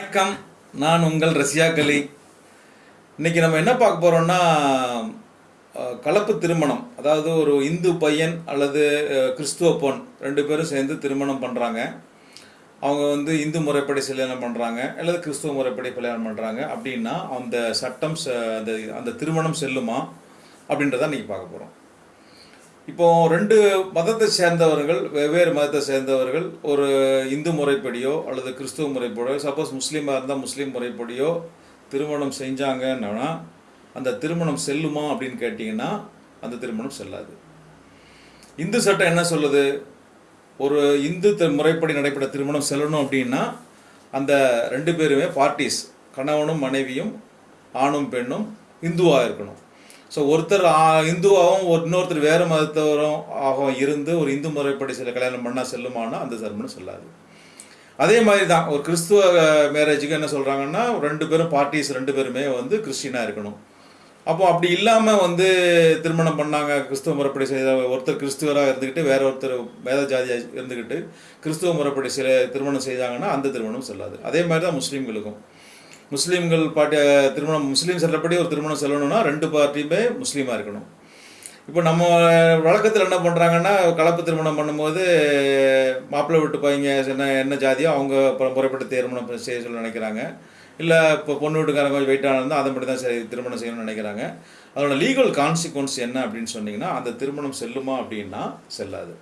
வணக்கம். நான் உங்கள் ரஷ்யா கலி. இன்னைக்கு நம்ம என்ன பார்க்க போறோம்னா கலப்பு திருமணம். அதாவது ஒரு இந்து பையன் அல்லது கிறிஸ்துவ பொண் ரெண்டு பேரும் சேர்ந்து திருமணம் பண்றாங்க. அவங்க வந்து இந்து முறைப்படி கல்யாணம் பண்றாங்க அல்லது கிறிஸ்துவ முறைப்படி கல்யாணம் பண்றாங்க. அப்படின்னா அந்த சட்டம் அந்த அந்த திருமணம் செல்லுமா? அப்படின்றத இன்னைக்கு பார்க்க போறோம். இப்போ ரெண்டு மதத்தை சேர்ந்தவர்கள் வெவ்வேறு மதத்தை சேர்ந்தவர்கள் ஒரு இந்து முறைப்படியோ அல்லது கிறிஸ்துவ முறைப்படியோ சப்போஸ் முஸ்லீமாக இருந்தால் முஸ்லீம் முறைப்படியோ திருமணம் செஞ்சாங்கன்னா அந்த திருமணம் செல்லுமா அப்படின்னு கேட்டிங்கன்னா அந்த திருமணம் செல்லாது. இந்து சட்டம் என்ன சொல்லுது? ஒரு இந்து முறைப்படி நடைபெற திருமணம் செல்லணும் அப்படின்னா அந்த ரெண்டு பேருமே பார்ட்டிஸ் கணவனும் மனைவியும் ஆணும் பெண்ணும் இந்துவாக இருக்கணும். ஸோ ஒருத்தர் இந்துவாகவும் ஒரு இன்னொருத்தர் வேறு மதத்தவரும் ஆகவும் இருந்து ஒரு இந்து முறைப்படி சில கல்யாணம் பண்ணால் செல்லுமானா அந்த திருமணம் சொல்லாது. அதே மாதிரி தான் ஒரு கிறிஸ்துவ மேரேஜுக்கு என்ன சொல்கிறாங்கன்னா ரெண்டு பேரும் பார்ட்டிஸ் ரெண்டு பேருமே வந்து கிறிஸ்டினாக இருக்கணும். அப்போ அப்படி இல்லாமல் வந்து திருமணம் பண்ணாங்க கிறிஸ்துவ முறைப்படி செய்த ஒருத்தர் கிறிஸ்துவராக இருந்துக்கிட்டு வேற ஒருத்தர் வேத ஜாதியாக இருந்துக்கிட்டு கிறிஸ்துவ முறைப்படி சில திருமணம் செய்தாங்கன்னா அந்த திருமணம் செல்லாது. அதே மாதிரி தான் முஸ்லீம்களுக்கும். முஸ்லீம்கள் பாட்டி திருமணம் முஸ்லீம் சட்டப்படி ஒரு திருமணம் செல்லணும்னா ரெண்டு பார்ட்டியுமே முஸ்லீமாக இருக்கணும். இப்போ நம்ம வழக்கத்தில் என்ன பண்ணுறாங்கன்னா கலப்பு திருமணம் பண்ணும்போது மாப்பிள்ளை வீட்டு பையங்க என்ன என்ன ஜாதியோ அவங்க முறைப்பட்டு திருமணம் செய்ய சொல்லி நினைக்கிறாங்க. இல்லை இப்போ பொண்ணு வீட்டுக்காரங்க கொஞ்சம் வெயிட்டாக இருந்தால் அதை மட்டும் தான் சரி திருமணம் செய்யணும்னு நினைக்கிறாங்க. அதோட லீகல் கான்சிக்வன்ஸ் என்ன அப்படின்னு சொன்னிங்கன்னா அந்த திருமணம் செல்லுமா அப்படின்னா செல்லாது.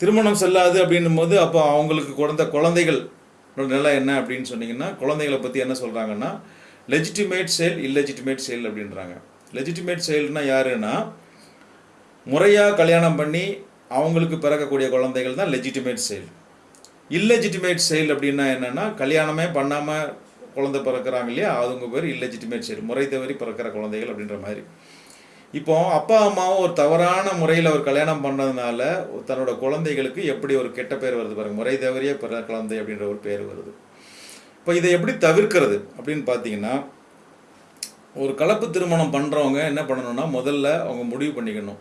திருமணம் செல்லாது அப்படின்னும் போது அப்போ அவங்களுக்கு குழந்த குழந்தைகள் நிலை என்ன அப்படின்னு சொன்னீங்கன்னா குழந்தைகளை பற்றி என்ன சொல்கிறாங்கன்னா லெஜிட்டிமேட் செயல் இல்லெஜிட்டிமேட் செயல் அப்படின்றாங்க. லெஜிட்டிமேட் செயல்னால் யாருன்னா முறையாக கல்யாணம் பண்ணி அவங்களுக்கு பிறக்கக்கூடிய குழந்தைகள் தான் லெஜிட்டிமேட் செயல் இல்லெஜிட்டிமேட் செயல் அப்படின்னா என்னென்னா கல்யாணமே பண்ணாமல் குழந்தை பிறக்கிறாங்க இல்லையா? அவங்க பேர் இல்லெஜிட்டிமேட் செயல் முறை தவறி பிறக்கிற குழந்தைகள் அப்படின்ற மாதிரி. இப்போ அப்பா அம்மாவும் ஒரு தவறான முறையில் அவர் கல்யாணம் பண்ணதுனால தன்னோட குழந்தைகளுக்கு எப்படி ஒரு கெட்ட பேர் வருது பாருங்க. முறை தவறிய பிற குழந்தை அப்படின்ற ஒரு பேர் வருது. இப்போ இதை எப்படி தவிர்க்கிறது அப்படின்னு பார்த்தீங்கன்னா ஒரு கலப்பு திருமணம் பண்ணுறவங்க என்ன பண்ணணும்னா முதல்ல அவங்க முடிவு பண்ணிக்கணும்.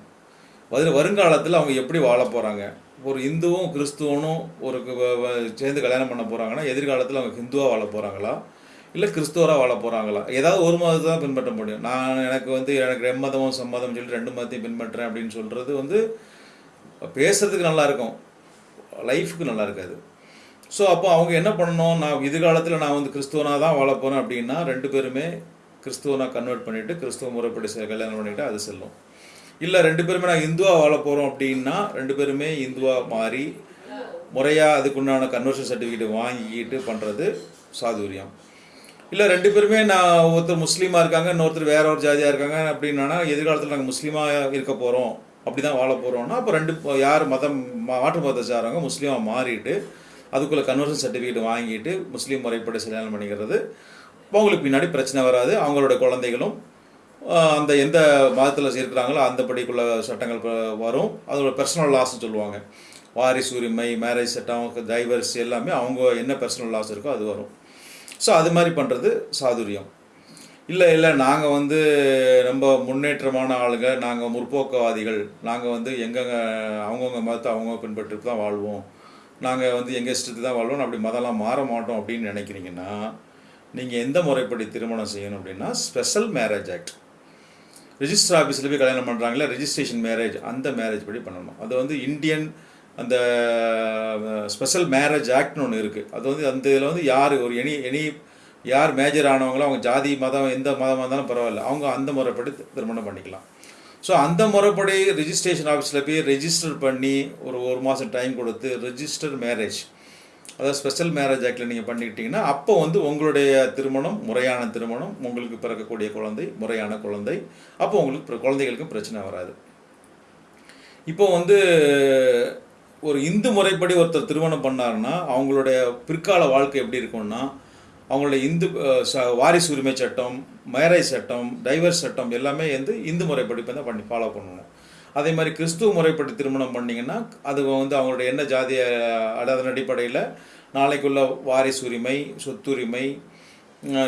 அதில் வருங்காலத்தில் அவங்க எப்படி வாழ போகிறாங்க ஒரு இந்துவும் கிறிஸ்துவனும் ஒரு சேர்ந்து கல்யாணம் பண்ண போகிறாங்கன்னா எதிர்காலத்தில் அவங்க ஹிந்துவாக வாழ போகிறாங்களா இல்லை கிறிஸ்துவராக வாழ போகிறாங்களா ஏதாவது ஒரு மதத்தை தான் பின்பற்ற முடியும். நான் எனக்கு வந்து எனக்கு எம்மதமும் சம்மதம் சொல்லி ரெண்டு மதத்தையும் பின்பற்றுறேன் அப்படின்னு சொல்கிறது வந்து பேசுறதுக்கு நல்லா இருக்கும். லைஃபுக்கு நல்லா இருக்காது. ஸோ அப்போ அவங்க என்ன பண்ணணும்? நான் எதிர்காலத்தில் நான் வந்து கிறிஸ்துவனாக தான் வாழ போகிறேன் அப்படின்னா ரெண்டு பேருமே கிறிஸ்துவனாக கன்வெர்ட் பண்ணிவிட்டு கிறிஸ்துவ முறைப்படி கல்யாணம் பண்ணிவிட்டு அது செல்லும். இல்லை ரெண்டு பேருமே நான் இந்துவாக வாழ போகிறோம் அப்படின்னா ரெண்டு பேருமே இந்துவாக மாறி முறையாக அதுக்குண்டான கன்வர்ஷன் சர்டிஃபிகேட் வாங்கிக்கிட்டு பண்ணுறது சாதுரியம். இல்லை ரெண்டு பேருமே நான் ஒருத்தர் முஸ்லீமாக இருக்காங்க இன்னொருத்தர் வேற ஒரு ஜாதியாக இருக்காங்க அப்படின்னா எதிர்காலத்தில் நாங்கள் முஸ்லீமாக இருக்க போகிறோம் அப்படி தான் வாழ போகிறோம்னா அப்போ ரெண்டு யார் மதம் மா- மாற்று மதத்தை சாரவங்க முஸ்லீமாக மாறிட்டு அதுக்குள்ளே கன்வர்ஷன் சர்டிஃபிகேட் வாங்கிட்டு முஸ்லீம் முறைப்படி கல்யாணம் பண்ணிக்கிறது. அவங்களுக்கு பின்னாடி பிரச்சனை வராது. அவங்களோட குழந்தைகளும் அந்த எந்த மதத்தில் இருக்கிறாங்களோ அந்த படிக்குள்ள சட்டங்கள் வரும். அதோட பர்சனல் லாஸ்ன்னு சொல்லுவாங்க. வாரிசு உரிமை மேரேஜ் சட்டம் டைவர்ஸ் எல்லாமே அவங்க என்ன பர்சனல் லாஸ் இருக்கோ அது வரும். ஸோ அது மாதிரி பண்ணுறது சாதுரியம். இல்லை இல்லை நாங்கள் வந்து ரொம்ப முன்னேற்றமான ஆளுங்க. நாங்கள் முற்போக்குவாதிகள். நாங்கள் வந்து எங்கெங்க அவங்கவுங்க மதத்தை அவங்க பின்பற்றிட்டு தான் வாழ்வோம். நாங்கள் வந்து எங்கள் இஷ்டத்துக்கு தான் வாழ்வோம் அப்படி மதம்லாம் மாற மாட்டோம் அப்படின்னு நினைக்கிறீங்கன்னா நீங்கள் எந்த முறைப்படி திருமணம் செய்யணும் அப்படின்னா ஸ்பெஷல் மேரேஜ் ஆக்ட் ரிஜிஸ்டர் ஆஃபீஸில் போய் கல்யாணம் பண்ணுறாங்களே ரிஜிஸ்ட்ரேஷன் மேரேஜ் அந்த மேரேஜ் படி பண்ணணும். அது வந்து இந்தியன் அந்த ஸ்பெஷல் மேரேஜ் ஆக்ட்னு ஒன்று இருக்குது அது வந்து அந்த இதில் வந்து யார் ஒரு எனி எனி யார் மேஜர் ஆனவங்களோ அவங்க ஜாதி மதம் எந்த மதமாக இருந்தாலும் பரவாயில்ல. அவங்க அந்த முறைப்படி திருமணம் பண்ணிக்கலாம். ஸோ அந்த முறைப்படி ரிஜிஸ்ட்ரேஷன் ஆஃபீஸில் போய் ரெஜிஸ்டர் பண்ணி ஒரு ஒரு மாதம் டைம் கொடுத்து ரெஜிஸ்டர் மேரேஜ் அதாவது ஸ்பெஷல் மேரேஜ் ஆக்டில் நீங்கள் பண்ணிக்கிட்டீங்கன்னா அப்போ வந்து உங்களுடைய திருமணம் முறையான திருமணம் உங்களுக்கு பிறக்கக்கூடிய குழந்தை முறையான குழந்தை அப்போ உங்களுக்கு குழந்தைகளுக்கும் பிரச்சனை வராது. இப்போ வந்து ஒரு இந்து முறைப்படி ஒருத்தர் திருமணம் பண்ணாருன்னா அவங்களுடைய பிற்கால வாழ்க்கை எப்படி இருக்கும்னா அவங்களுடைய இந்து ச- வாரிசு உரிமை சட்டம் மேரேஜ் சட்டம் டைவர்ஸ் சட்டம் எல்லாமே வந்து இந்து முறைப்படி தான் பண்ணி ஃபாலோ பண்ணணும். அதே மாதிரி கிறிஸ்துவ முறைப்படி திருமணம் பண்ணிங்கன்னா அது வந்து அவங்களுடைய என்ன ஜாதிய அதன் அடிப்படையில் நாளைக்குள்ள வாரிசு உரிமை சொத்துரிமை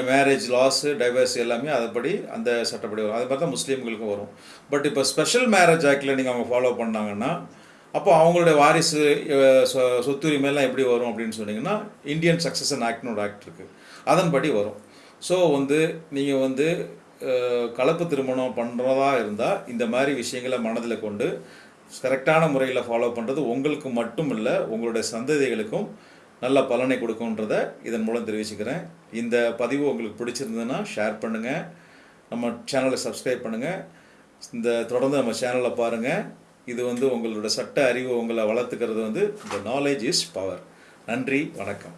மேரேஜ் லாஸ் டைவர்ஸ் எல்லாமே அதுபடி அந்த சட்டப்படி வரும். அது மாதிரி தான் முஸ்லீம்களுக்கும் வரும். பட் இப்போ ஸ்பெஷல் மேரேஜ் ஆக்டில் நீங்கள் அவங்க ஃபாலோ பண்ணாங்கன்னா அப்போ அவங்களுடைய வாரிசு சொ- சொத்துரிமையெல்லாம் எப்படி வரும் அப்படின்னு சொன்னீங்கன்னா இந்தியன் சக்சஷன் ஆக்ட்னு ஒரு ஆக்ட் இருக்குது அதன்படி வரும். ஸோ வந்து நீங்கள் வந்து கலப்பு திருமணம் பண்ணுறதா இருந்தால் இந்த மாதிரி விஷயங்களை மனதில் கொண்டு கரெக்டான முறையில் ஃபாலோ பண்ணுறது உங்களுக்கு மட்டும் இல்லை உங்களுடைய சந்ததிகளுக்கும் நல்ல பலனை கொடுக்குன்றத இதன் மூலம் தெரிவிச்சுக்கிறேன். இந்த பதிவு உங்களுக்கு பிடிச்சிருந்ததுன்னா ஷேர் பண்ணுங்கள் நம்ம சேனலை சப்ஸ்கிரைப் பண்ணுங்கள் இந்த தொடர்ந்து நம்ம சேனலை பாருங்கள் இது வந்து உங்களோட சட்ட அறிவு உங்களை வளர்த்துக்கிறது வந்து இந்த நாலேஜ் இஸ் பவர் நன்றி வணக்கம்.